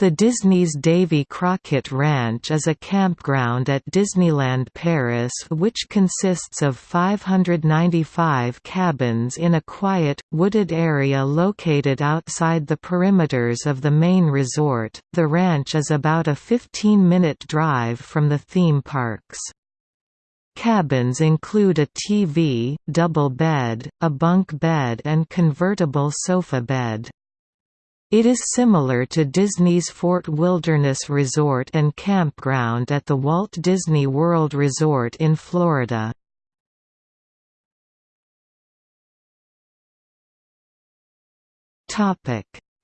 The Disney's Davy Crockett Ranch is a campground at Disneyland Paris which consists of 595 cabins in a quiet, wooded area located outside the perimeters of the main resort. The ranch is about a 15 minute drive from the theme parks. Cabins include a TV, double bed, a bunk bed and convertible sofa bed. It is similar to Disney's Fort Wilderness Resort and Campground at the Walt Disney World Resort in Florida.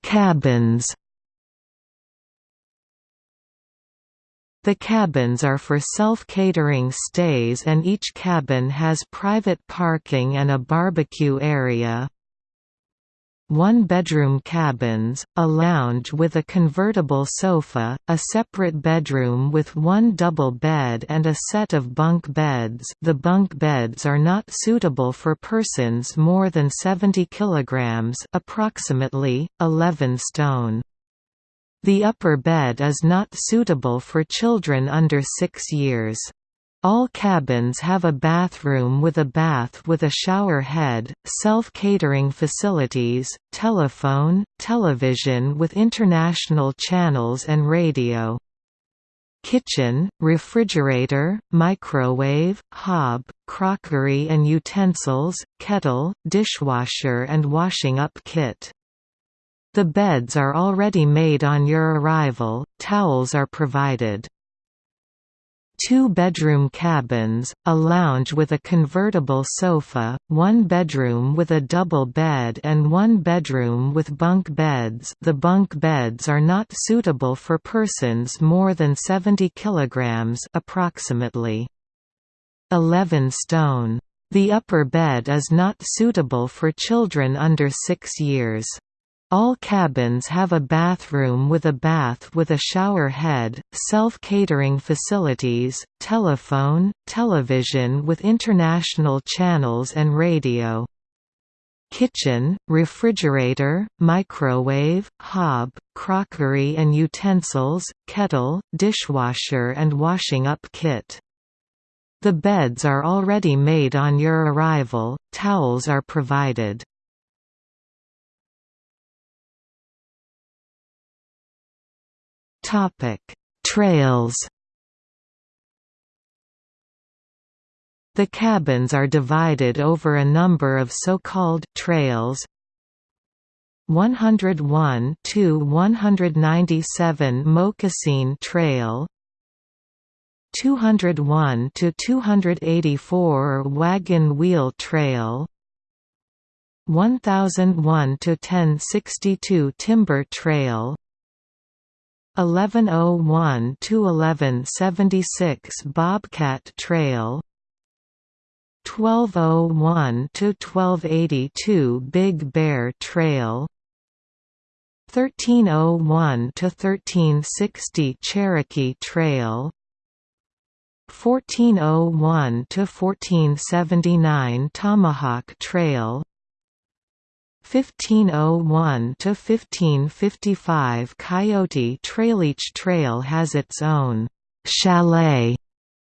Cabins The cabins are for self-catering stays and each cabin has private parking and a barbecue area, one-bedroom cabins, a lounge with a convertible sofa, a separate bedroom with one double bed and a set of bunk beds the bunk beds are not suitable for persons more than 70 kg approximately, 11 stone. The upper bed is not suitable for children under 6 years. All cabins have a bathroom with a bath with a shower head, self-catering facilities, telephone, television with international channels and radio. Kitchen, refrigerator, microwave, hob, crockery and utensils, kettle, dishwasher and washing up kit. The beds are already made on your arrival, towels are provided two-bedroom cabins, a lounge with a convertible sofa, one bedroom with a double bed and one bedroom with bunk beds the bunk beds are not suitable for persons more than 70 kg approximately 11 stone. The upper bed is not suitable for children under 6 years. All cabins have a bathroom with a bath with a shower head, self-catering facilities, telephone, television with international channels and radio. Kitchen, refrigerator, microwave, hob, crockery and utensils, kettle, dishwasher and washing up kit. The beds are already made on your arrival, towels are provided. Topic: Trails. The cabins are divided over a number of so-called trails. 101 to 197 Moccasin Trail 201 to 284 Wagon Wheel Trail 1001 to 1062 Timber Trail 1101 to 1176 Bobcat Trail. 1201 to 1282 Big Bear Trail. 1301 to 1360 Cherokee Trail. 1401 to 1479 Tomahawk Trail 1501 to 1555 Coyote Traileach Trail has its own chalet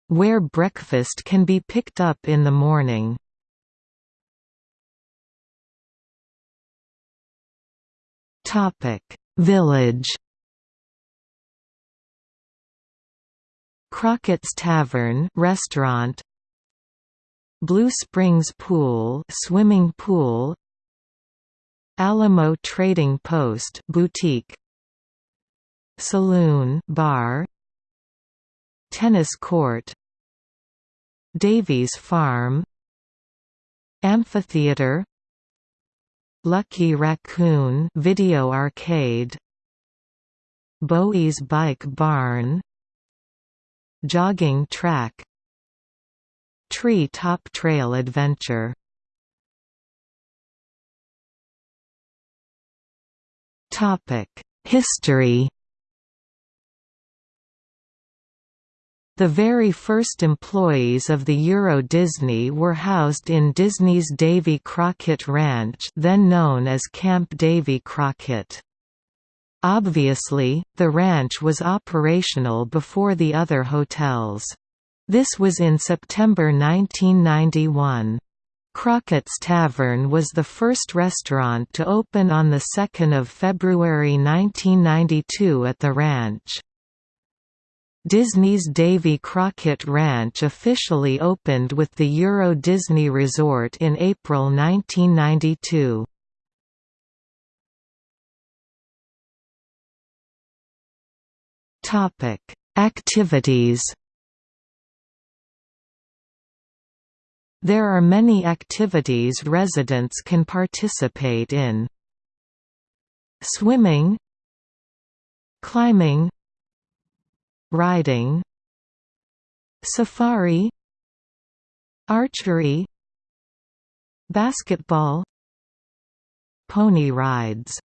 where breakfast can be picked up in the morning. Topic: Village. Crockett's Tavern restaurant. Blue Springs Pool swimming pool Alamo Trading Post boutique. Saloon bar. Tennis court. Davy's Farm. Amphitheater. Lucky Raccoon video arcade. Bowie's Bike Barn. Jogging track. Tree Top Trail Adventure History The very first employees of the Euro Disney were housed in Disney's Davy Crockett Ranch then known as Camp Davy Crockett. Obviously, the ranch was operational before the other hotels. This was in September 1991. Crockett's Tavern was the first restaurant to open on 2 February 1992 at the ranch. Disney's Davy Crockett Ranch officially opened with the Euro Disney Resort in April 1992. Topic: Activities. There are many activities residents can participate in. Swimming, climbing, riding, safari, archery, basketball, pony rides